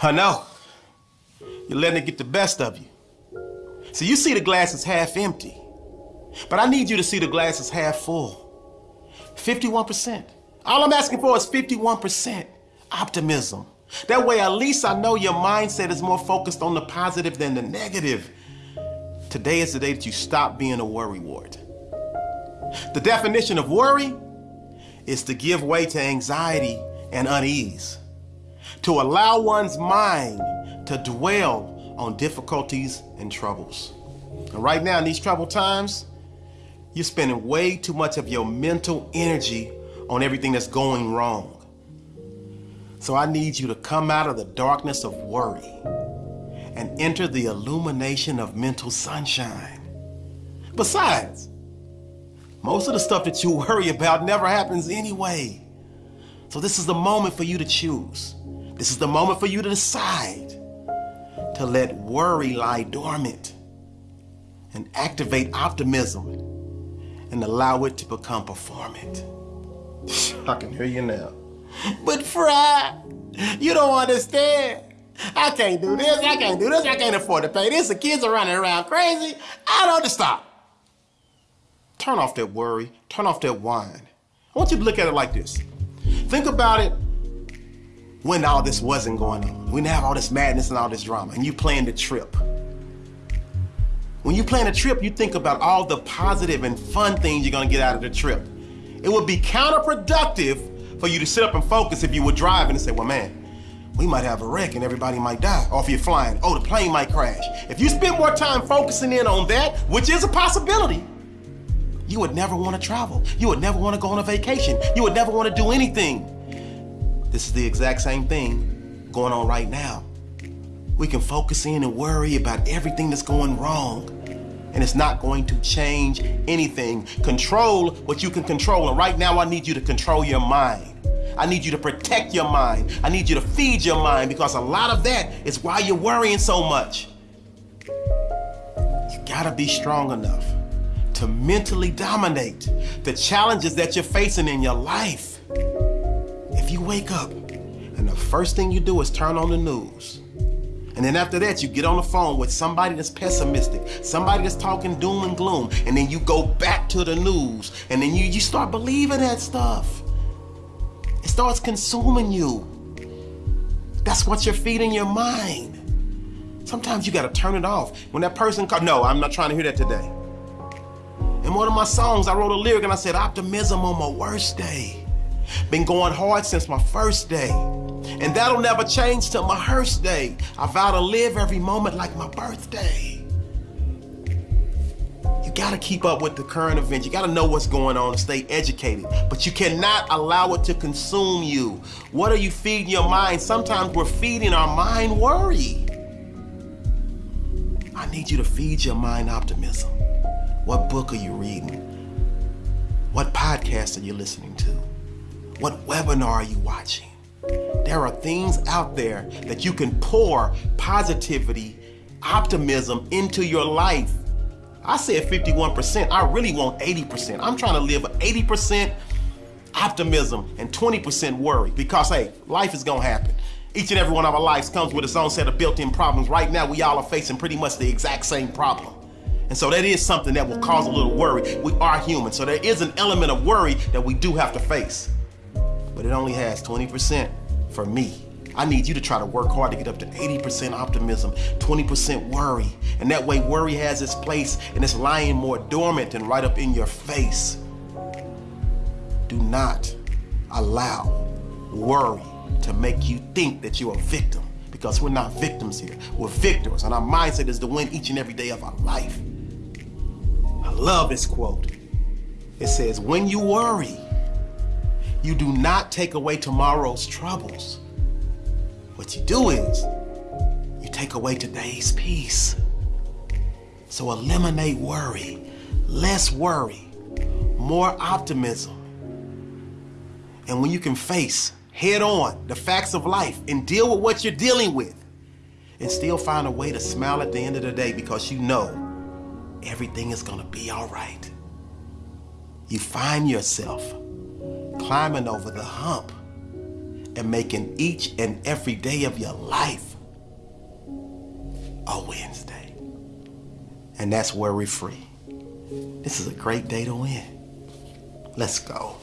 I know. You're letting it get the best of you. So you see the glass is half empty. But I need you to see the glass is half full. 51%. All I'm asking for is 51% optimism. That way, at least I know your mindset is more focused on the positive than the negative. Today is the day that you stop being a worrywart. The definition of worry is to give way to anxiety and unease, to allow one's mind to dwell on difficulties and troubles. And right now, in these troubled times, you're spending way too much of your mental energy on everything that's going wrong. So I need you to come out of the darkness of worry and enter the illumination of mental sunshine. Besides, most of the stuff that you worry about never happens anyway. So this is the moment for you to choose. This is the moment for you to decide to let worry lie dormant and activate optimism and allow it to become performant. I can hear you now. But Fry, you don't understand. I can't do this, I can't do this, I can't afford to pay this. The kids are running around crazy. I don't stop. Turn off that worry, turn off that whine. I want you to look at it like this. Think about it when all this wasn't going on. We didn't have all this madness and all this drama, and you planned the trip. When you plan a trip, you think about all the positive and fun things you're gonna get out of the trip. It would be counterproductive for you to sit up and focus if you were driving and say, well, man, we might have a wreck and everybody might die. Or if you're flying, oh, the plane might crash. If you spend more time focusing in on that, which is a possibility, you would never want to travel. You would never want to go on a vacation. You would never want to do anything. This is the exact same thing going on right now. We can focus in and worry about everything that's going wrong. And it's not going to change anything. Control what you can control. And right now, I need you to control your mind. I need you to protect your mind. I need you to feed your mind because a lot of that is why you're worrying so much. You gotta be strong enough to mentally dominate the challenges that you're facing in your life. If you wake up and the first thing you do is turn on the news, and then after that, you get on the phone with somebody that's pessimistic, somebody that's talking doom and gloom, and then you go back to the news, and then you, you start believing that stuff. It starts consuming you. That's what you're feeding your mind. Sometimes you gotta turn it off. When that person comes, no, I'm not trying to hear that today. In one of my songs, I wrote a lyric and I said, optimism on my worst day. Been going hard since my first day. And that'll never change till my hearse day. I vow to live every moment like my birthday. You gotta keep up with the current events. You gotta know what's going on and stay educated. But you cannot allow it to consume you. What are you feeding your mind? Sometimes we're feeding our mind worry. I need you to feed your mind optimism. What book are you reading? What podcast are you listening to? What webinar are you watching? There are things out there that you can pour positivity, optimism into your life. I said 51%, I really want 80%. I'm trying to live 80% optimism and 20% worry because hey, life is gonna happen. Each and every one of our lives comes with its own set of built-in problems. Right now, we all are facing pretty much the exact same problem. And so that is something that will cause a little worry. We are human, so there is an element of worry that we do have to face. But it only has 20% for me. I need you to try to work hard to get up to 80% optimism, 20% worry. And that way worry has its place and it's lying more dormant and right up in your face. Do not allow worry to make you think that you're a victim because we're not victims here. We're victors and our mindset is to win each and every day of our life. I love this quote. It says, when you worry, you do not take away tomorrow's troubles. What you do is, you take away today's peace. So eliminate worry, less worry, more optimism. And when you can face head on the facts of life and deal with what you're dealing with, and still find a way to smile at the end of the day because you know everything is gonna be all right. You find yourself climbing over the hump and making each and every day of your life a Wednesday. And that's worry free. This is a great day to win. Let's go.